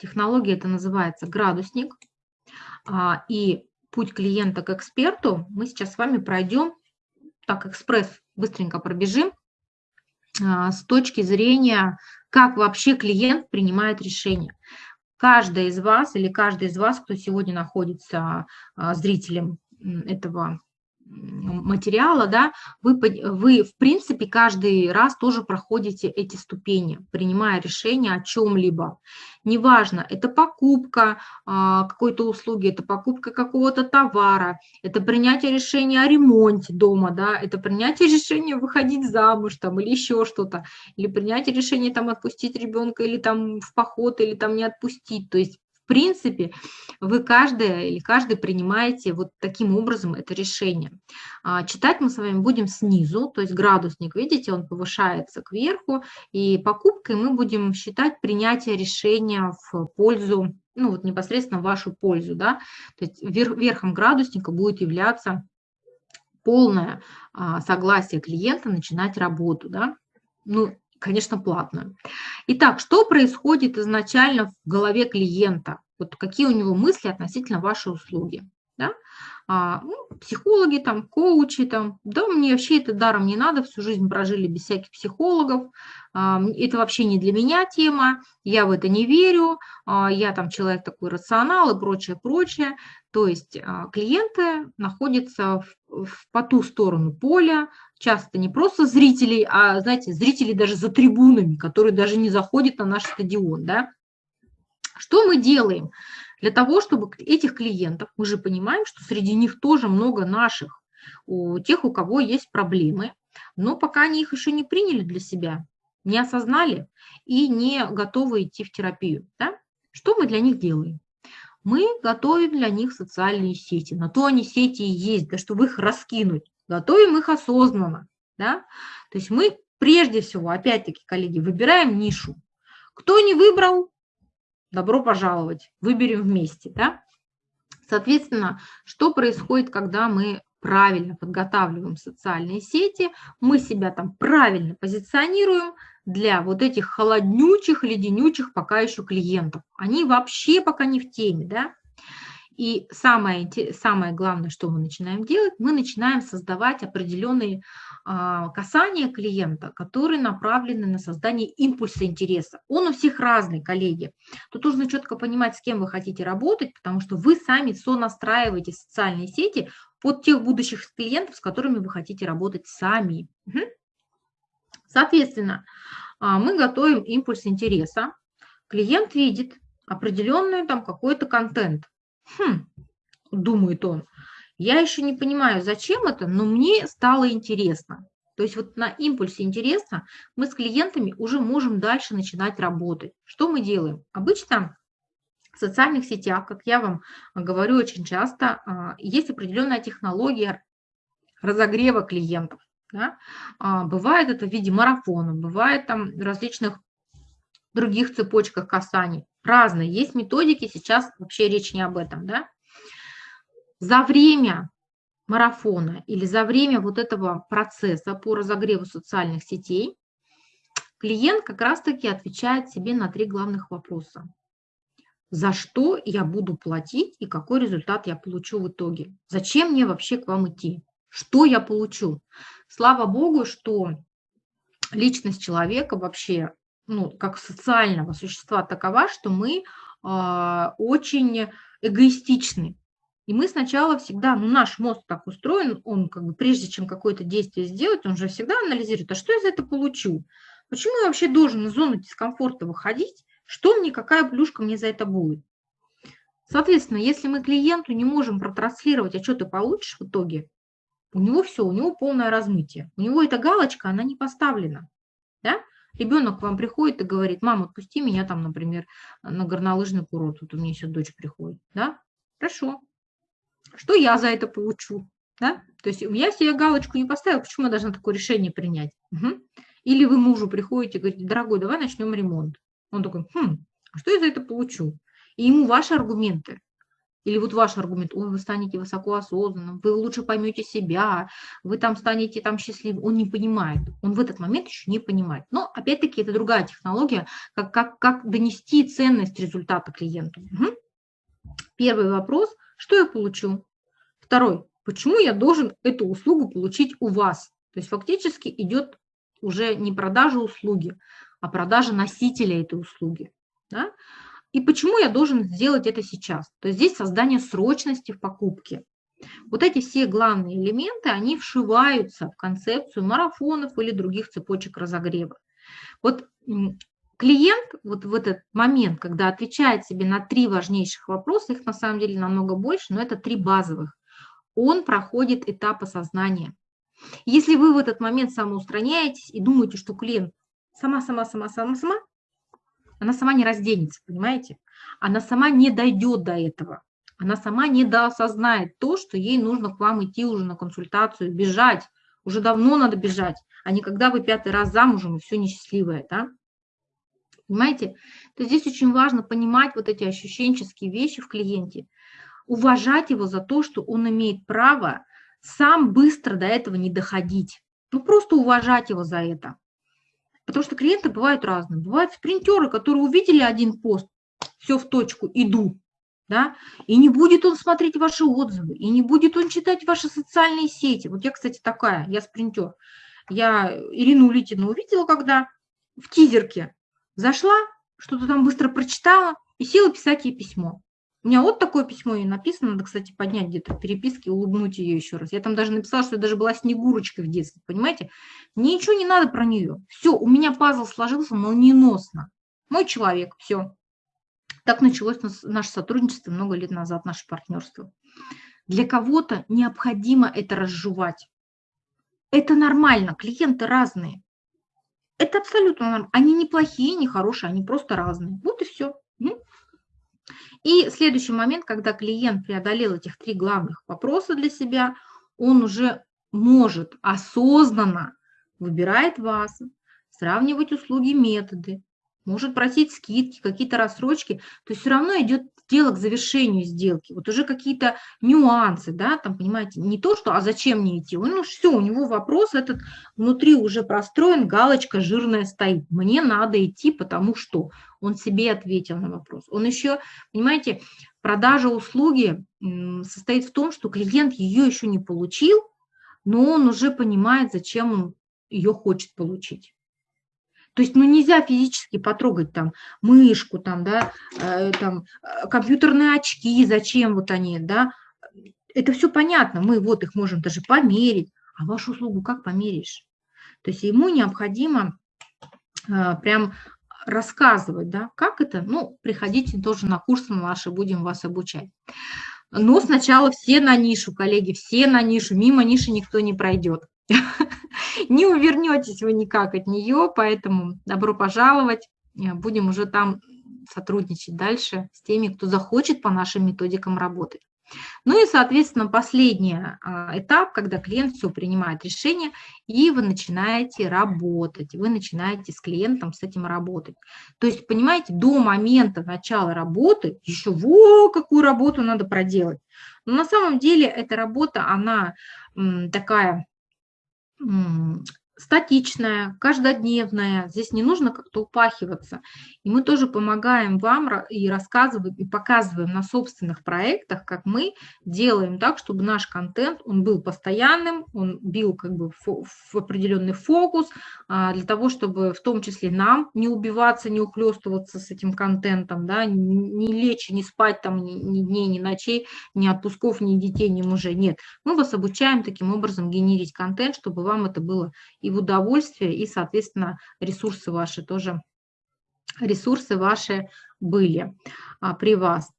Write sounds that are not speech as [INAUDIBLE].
Технология это называется градусник. А, и путь клиента к эксперту мы сейчас с вами пройдем, так, экспресс, быстренько пробежим, а, с точки зрения, как вообще клиент принимает решение. Каждая из вас или каждый из вас, кто сегодня находится а, зрителем этого материала, да, вы, вы, в принципе, каждый раз тоже проходите эти ступени, принимая решение о чем-либо. Неважно, это покупка а, какой-то услуги, это покупка какого-то товара, это принятие решения о ремонте дома, да, это принятие решения выходить замуж там или еще что-то, или принятие решения там отпустить ребенка или там в поход, или там не отпустить. То есть принципе, вы каждая или каждый принимаете вот таким образом это решение. А, читать мы с вами будем снизу, то есть градусник, видите, он повышается кверху, и покупкой мы будем считать принятие решения в пользу, ну вот непосредственно в вашу пользу, да, то есть верхом градусника будет являться полное а, согласие клиента начинать работу, да, ну, конечно, платную. Итак, что происходит изначально в голове клиента? Вот какие у него мысли относительно вашей услуги? Да? А, ну, психологи, там, коучи, там, да, мне вообще это даром не надо, всю жизнь прожили без всяких психологов, а, это вообще не для меня тема, я в это не верю, а, я там человек такой рационал и прочее, прочее. То есть а, клиенты находятся в, в, по ту сторону поля, часто не просто зрителей, а, знаете, зрителей даже за трибунами, которые даже не заходят на наш стадион, да. Что мы делаем? Для того, чтобы этих клиентов, мы же понимаем, что среди них тоже много наших, у тех, у кого есть проблемы, но пока они их еще не приняли для себя, не осознали и не готовы идти в терапию. Да? Что мы для них делаем? Мы готовим для них социальные сети. На то они сети и есть, да, чтобы их раскинуть. Готовим их осознанно. Да? То есть мы прежде всего, опять-таки, коллеги, выбираем нишу. Кто не выбрал, добро пожаловать, выберем вместе. Да? Соответственно, что происходит, когда мы правильно подготавливаем социальные сети, мы себя там правильно позиционируем для вот этих холоднючих, леденючих пока еще клиентов. Они вообще пока не в теме, да? И самое, самое главное, что мы начинаем делать, мы начинаем создавать определенные а, касания клиента, которые направлены на создание импульса интереса. Он у всех разный, коллеги. Тут нужно четко понимать, с кем вы хотите работать, потому что вы сами сонастраиваете социальные сети под тех будущих клиентов, с которыми вы хотите работать сами. Соответственно, а, мы готовим импульс интереса. Клиент видит определенный там какой-то контент. Хм, думает он, я еще не понимаю, зачем это, но мне стало интересно. То есть вот на импульсе интереса мы с клиентами уже можем дальше начинать работать. Что мы делаем? Обычно в социальных сетях, как я вам говорю очень часто, а, есть определенная технология разогрева клиентов. Да? А, бывает это в виде марафона, бывает там различных других цепочках касаний. Разные. Есть методики, сейчас вообще речь не об этом. Да? За время марафона или за время вот этого процесса по разогреву социальных сетей клиент как раз-таки отвечает себе на три главных вопроса. За что я буду платить и какой результат я получу в итоге? Зачем мне вообще к вам идти? Что я получу? Слава Богу, что личность человека вообще, ну, как социального существа такова, что мы э, очень эгоистичны. И мы сначала всегда, ну наш мозг так устроен, он как бы прежде чем какое-то действие сделать, он же всегда анализирует, а что я за это получу? Почему я вообще должен из зоны дискомфорта выходить? Что мне, какая плюшка мне за это будет? Соответственно, если мы клиенту не можем протранслировать, а что ты получишь в итоге, у него все, у него полное размытие. У него эта галочка, она не поставлена. Да? Ребенок к вам приходит и говорит, мама, отпусти меня там, например, на горнолыжный курорт. Вот у меня еще дочь приходит. Да? Хорошо, что я за это получу? Да? То есть я себе галочку не поставила, почему я должна такое решение принять? Угу. Или вы мужу приходите и говорите, дорогой, давай начнем ремонт. Он такой, хм, а что я за это получу? И ему ваши аргументы Или вот ваш аргумент, ой, вы станете высокоосознанным, вы лучше поймете себя, вы там станете там счастливым. Он не понимает, он в этот момент еще не понимает. Но опять-таки это другая технология, как, как, как донести ценность результата клиенту. Угу. Первый вопрос, что я получу? Второй, почему я должен эту услугу получить у вас? То есть фактически идет уже не продажа услуги, а продажа носителя этой услуги. Да? И почему я должен сделать это сейчас? То есть здесь создание срочности в покупке. Вот эти все главные элементы, они вшиваются в концепцию марафонов или других цепочек разогрева. Вот клиент вот в этот момент, когда отвечает себе на три важнейших вопроса, их на самом деле намного больше, но это три базовых, он проходит этап осознания. Если вы в этот момент самоустраняетесь и думаете, что клиент сама, сама, сама, сама, сама, она сама не разденется, понимаете? Она сама не дойдет до этого. Она сама не доосознает то, что ей нужно к вам идти уже на консультацию, бежать. Уже давно надо бежать, а не когда вы пятый раз замужем и все несчастливое, да? Понимаете? То здесь очень важно понимать вот эти ощущенческие вещи в клиенте, уважать его за то, что он имеет право сам быстро до этого не доходить. Ну, просто уважать его за это. Потому что клиенты бывают разные. Бывают спринтеры, которые увидели один пост, все в точку, иду. Да? И не будет он смотреть ваши отзывы, и не будет он читать ваши социальные сети. Вот я, кстати, такая, я спринтер. Я Ирину Улитину увидела, когда в тизерке зашла, что-то там быстро прочитала и села писать ей письмо. У меня вот такое письмо ей написано, надо, кстати, поднять где-то в переписке, улыбнуть ее еще раз. Я там даже написала, что я даже была снегурочкой в детстве, понимаете? Мне ничего не надо про нее. Все, у меня пазл сложился молниеносно. Мой человек, все. Так началось наше сотрудничество много лет назад, наше партнерство. Для кого-то необходимо это разжевать. Это нормально, клиенты разные. Это абсолютно нормально. Они не плохие, не хорошие, они просто разные. Вот и все. И следующий момент, когда клиент преодолел этих три главных вопроса для себя, он уже может осознанно выбирает вас, сравнивать услуги, методы, может просить скидки, какие-то рассрочки, то есть все равно идет дело к завершению сделки, вот уже какие-то нюансы, да, там, понимаете, не то, что, а зачем мне идти, он, ну, все, у него вопрос этот внутри уже простроен, галочка жирная стоит, мне надо идти, потому что? Он себе ответил на вопрос. Он еще, понимаете, продажа услуги состоит в том, что клиент ее еще не получил, но он уже понимает, зачем он ее хочет получить. То есть, ну, нельзя физически потрогать там мышку, там, да, э, там, э, компьютерные очки, зачем вот они, да. Это все понятно, мы вот их можем даже померить, а вашу услугу как померишь? То есть ему необходимо э, прям рассказывать, да, как это, ну, приходите тоже на курсы наши, будем вас обучать. Но сначала все на нишу, коллеги, все на нишу, мимо ниши никто не пройдет. [LAUGHS] Не увернетесь вы никак от нее, поэтому добро пожаловать. Э, будем уже там сотрудничать дальше с теми, кто захочет по нашим методикам работать. Ну и, соответственно, последний а, этап, когда клиент все принимает решение, и вы начинаете работать, вы начинаете с клиентом с этим работать. То есть, понимаете, до момента начала работы еще во какую работу надо проделать. Но на самом деле эта работа, она такая 嗯 статичная, каждодневная, здесь не нужно как-то упахиваться. И мы тоже помогаем вам и рассказываем, и показываем на собственных проектах, как мы делаем так, чтобы наш контент, он был постоянным, он бил как бы в определенный фокус, а, для того, чтобы в том числе нам не убиваться, не ухлестываться с этим контентом, да, не лечь, не спать там ни, ни дней, ни ночей, ни отпусков, ни детей, ни мужей. Нет, мы вас обучаем таким образом генерить контент, чтобы вам это было и в удовольствие, и, соответственно, ресурсы ваши тоже, ресурсы ваши были а, при вас.